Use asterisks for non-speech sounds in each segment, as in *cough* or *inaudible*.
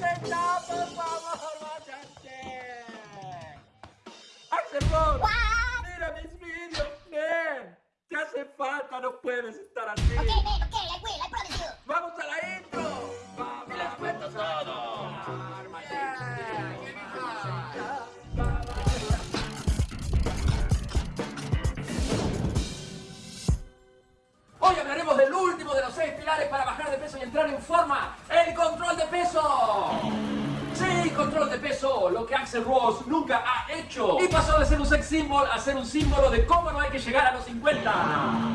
váyate ya, por favor, mira mis vídeos, ven. Te hace falta, no puedes estar así. Okay, man, okay, Axel nunca ha hecho. Y pasó de ser un sex symbol a ser un símbolo de cómo no hay que llegar a los 50.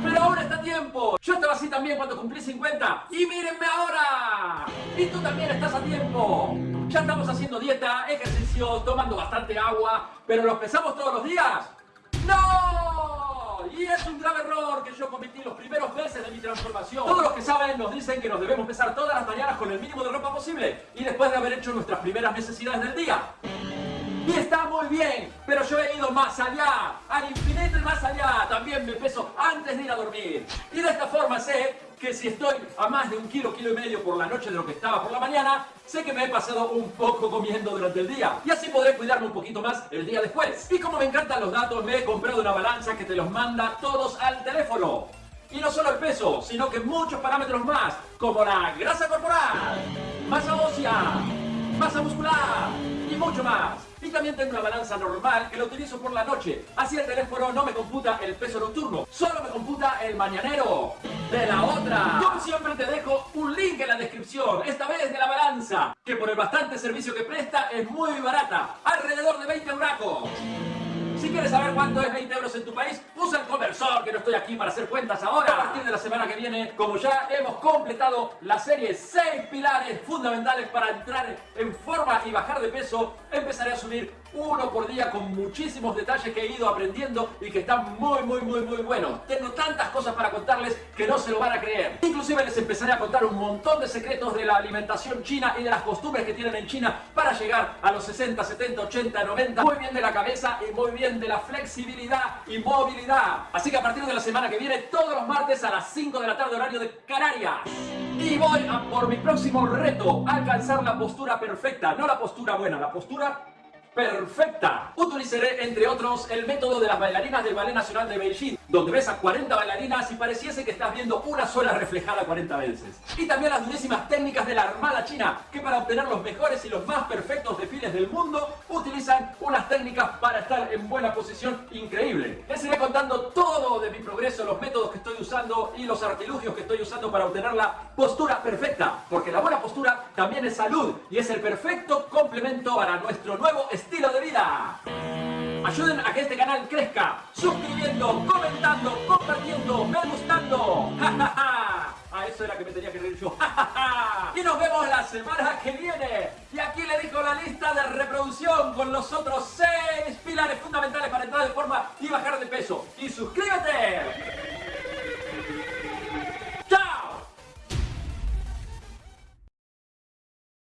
Pero ahora está a tiempo. Yo estaba así también cuando cumplí 50. Y mírenme ahora. Y tú también estás a tiempo. Ya estamos haciendo dieta, ejercicio, tomando bastante agua, pero ¿los pesamos todos los días? ¡No! Y es un grave error que yo cometí los primeros meses de mi transformación. Todos los que saben nos dicen que nos debemos pesar todas las mañanas con el mínimo de ropa posible y después de haber hecho nuestras primeras necesidades del día. Y está muy bien, pero yo he ido más allá, al infinito y más allá. También me peso antes de ir a dormir. Y de esta forma sé que si estoy a más de un kilo, kilo y medio por la noche de lo que estaba por la mañana, sé que me he pasado un poco comiendo durante el día. Y así podré cuidarme un poquito más el día después. Y como me encantan los datos, me he comprado una balanza que te los manda todos al teléfono. Y no solo el peso, sino que muchos parámetros más, como la grasa corporal, masa ósea, masa muscular mucho más. Y también tengo una balanza normal que la utilizo por la noche. Así el teléfono no me computa el peso nocturno, solo me computa el mañanero. De la otra. Yo siempre te dejo un link en la descripción, esta vez de la balanza, que por el bastante servicio que presta es muy barata, alrededor de 20 euracos. Si quieres saber cuánto es 20 que no estoy aquí para hacer cuentas ahora. A partir de la semana que viene, como ya hemos completado la serie 6 pilares fundamentales para entrar en forma y bajar de peso, empezaré a subir uno por día con muchísimos detalles que he ido aprendiendo y que están muy, muy, muy, muy buenos. Tengo tantas cosas para contarles que no se lo van a creer. Inclusive les empezaré a contar un montón de secretos de la alimentación china y de las costumbres que tienen en China para llegar a los 60, 70, 80, 90. Muy bien de la cabeza y muy bien de la flexibilidad y movilidad. Así que a partir de la semana que viene, todos los martes a las 5 de la tarde horario de Canarias. Y voy a por mi próximo reto, alcanzar la postura perfecta. No la postura buena, la postura perfecta. Utilizaré, entre otros, el método de las bailarinas del Ballet Nacional de Beijing, donde ves a 40 bailarinas y pareciese que estás viendo una sola reflejada 40 veces. Y también las durísimas técnicas de la Armada China, que para obtener los mejores y los más perfectos desfiles del mundo, utilizan unas técnicas para estar en buena posición increíble. Les iré contando todo de mi progreso, los métodos que estoy usando y los artilugios que estoy usando para obtener la postura perfecta, porque la buena postura también es salud y es el perfecto complemento para nuestro nuevo estilo de vida. Ayuden a que este canal crezca, suscribiendo, comentando, compartiendo, me gustando. *laughs* A eso era que me tenía que reír yo. *laughs* y nos vemos la semana que viene. Y aquí le digo la lista de reproducción con los otros seis pilares fundamentales para entrar de forma y bajar de peso. Y suscríbete.